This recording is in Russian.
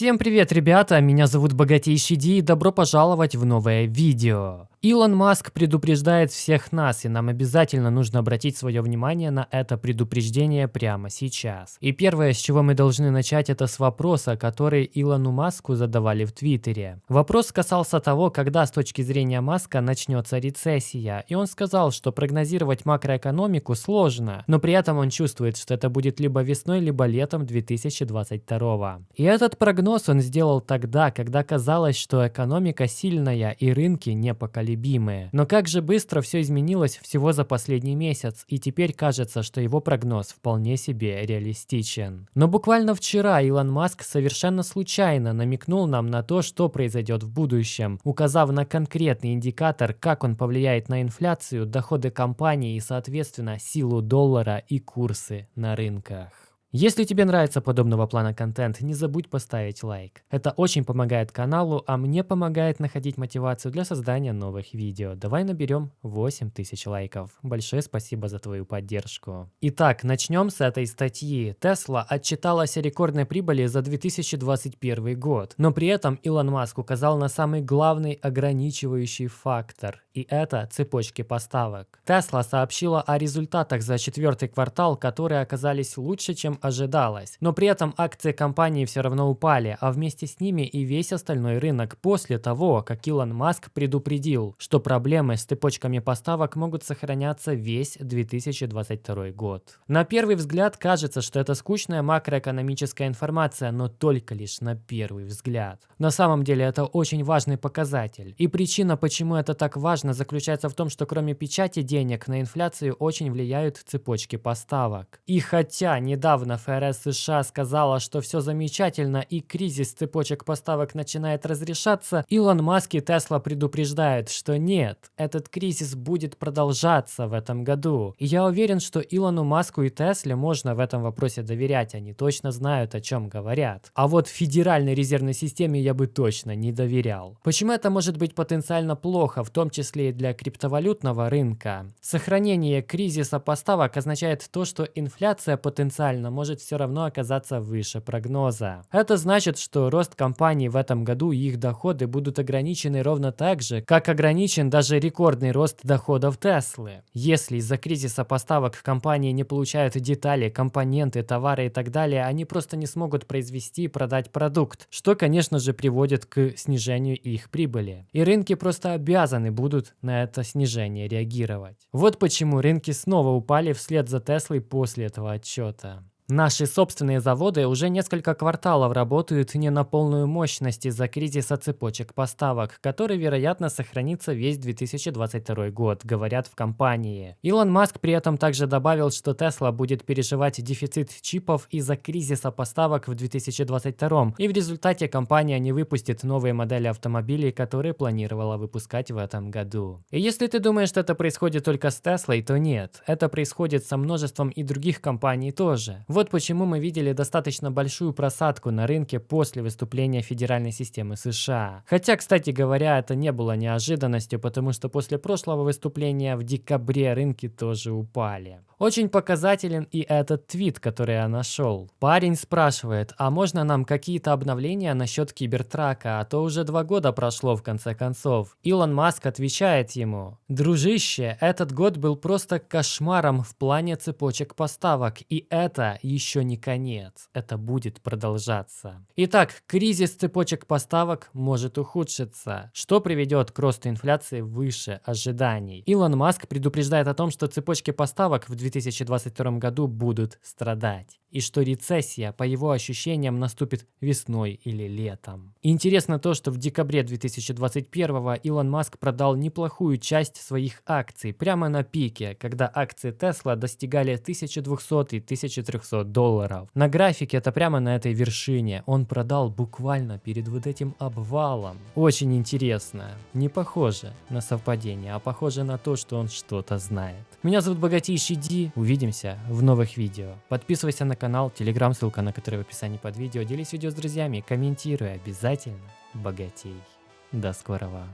Всем привет, ребята! Меня зовут Богатейший Ди и добро пожаловать в новое видео. Илон Маск предупреждает всех нас, и нам обязательно нужно обратить свое внимание на это предупреждение прямо сейчас. И первое, с чего мы должны начать, это с вопроса, который Илону Маску задавали в Твиттере. Вопрос касался того, когда с точки зрения Маска начнется рецессия, и он сказал, что прогнозировать макроэкономику сложно, но при этом он чувствует, что это будет либо весной, либо летом 2022. И этот прогноз он сделал тогда, когда казалось, что экономика сильная и рынки непоколебимы непоколебимые. Но как же быстро все изменилось всего за последний месяц, и теперь кажется, что его прогноз вполне себе реалистичен. Но буквально вчера Илон Маск совершенно случайно намекнул нам на то, что произойдет в будущем, указав на конкретный индикатор, как он повлияет на инфляцию, доходы компании и, соответственно, силу доллара и курсы на рынках. Если тебе нравится подобного плана контент, не забудь поставить лайк. Это очень помогает каналу, а мне помогает находить мотивацию для создания новых видео. Давай наберем 8000 лайков. Большое спасибо за твою поддержку. Итак, начнем с этой статьи. Tesla отчиталась о рекордной прибыли за 2021 год, но при этом Илон Маск указал на самый главный ограничивающий фактор, и это цепочки поставок. Tesla сообщила о результатах за четвертый квартал, которые оказались лучше, чем ожидалось. Но при этом акции компании все равно упали, а вместе с ними и весь остальной рынок после того, как Илон Маск предупредил, что проблемы с цепочками поставок могут сохраняться весь 2022 год. На первый взгляд кажется, что это скучная макроэкономическая информация, но только лишь на первый взгляд. На самом деле это очень важный показатель. И причина, почему это так важно, заключается в том, что кроме печати денег на инфляцию очень влияют цепочки поставок. И хотя недавно Недавно ФРС США сказала, что все замечательно и кризис цепочек поставок начинает разрешаться, Илон Маск и Тесла предупреждают, что нет, этот кризис будет продолжаться в этом году. И я уверен, что Илону Маску и Тесле можно в этом вопросе доверять, они точно знают, о чем говорят. А вот Федеральной резервной системе я бы точно не доверял. Почему это может быть потенциально плохо, в том числе и для криптовалютного рынка? Сохранение кризиса поставок означает то, что инфляция потенциально может все равно оказаться выше прогноза. Это значит, что рост компаний в этом году и их доходы будут ограничены ровно так же, как ограничен даже рекордный рост доходов Теслы. Если из-за кризиса поставок компании не получают детали, компоненты, товары и так далее, они просто не смогут произвести и продать продукт, что, конечно же, приводит к снижению их прибыли. И рынки просто обязаны будут на это снижение реагировать. Вот почему рынки снова упали вслед за Теслой после этого отчета. Наши собственные заводы уже несколько кварталов работают не на полную мощность из-за кризиса цепочек поставок, который, вероятно, сохранится весь 2022 год, говорят в компании. Илон Маск при этом также добавил, что Tesla будет переживать дефицит чипов из-за кризиса поставок в 2022, и в результате компания не выпустит новые модели автомобилей, которые планировала выпускать в этом году. И если ты думаешь, что это происходит только с Теслой, то нет. Это происходит со множеством и других компаний тоже. Вот почему мы видели достаточно большую просадку на рынке после выступления федеральной системы США. Хотя, кстати говоря, это не было неожиданностью, потому что после прошлого выступления в декабре рынки тоже упали. Очень показателен и этот твит, который я нашел. Парень спрашивает, а можно нам какие-то обновления насчет Кибертрака, а то уже два года прошло в конце концов. Илон Маск отвечает ему, дружище, этот год был просто кошмаром в плане цепочек поставок, и это еще не конец, это будет продолжаться. Итак, кризис цепочек поставок может ухудшиться, что приведет к росту инфляции выше ожиданий. Илон Маск предупреждает о том, что цепочки поставок в 2020 2022 году будут страдать и что рецессия, по его ощущениям, наступит весной или летом. интересно то, что в декабре 2021 Илон Маск продал неплохую часть своих акций прямо на пике, когда акции Tesla достигали 1200 и 1300 долларов. На графике это прямо на этой вершине. Он продал буквально перед вот этим обвалом. Очень интересно. Не похоже на совпадение, а похоже на то, что он что-то знает. Меня зовут Богатейший Ди. Увидимся в новых видео. Подписывайся на канал, телеграм, ссылка на который в описании под видео. Делись видео с друзьями, комментируй обязательно. Богатей. До скорого.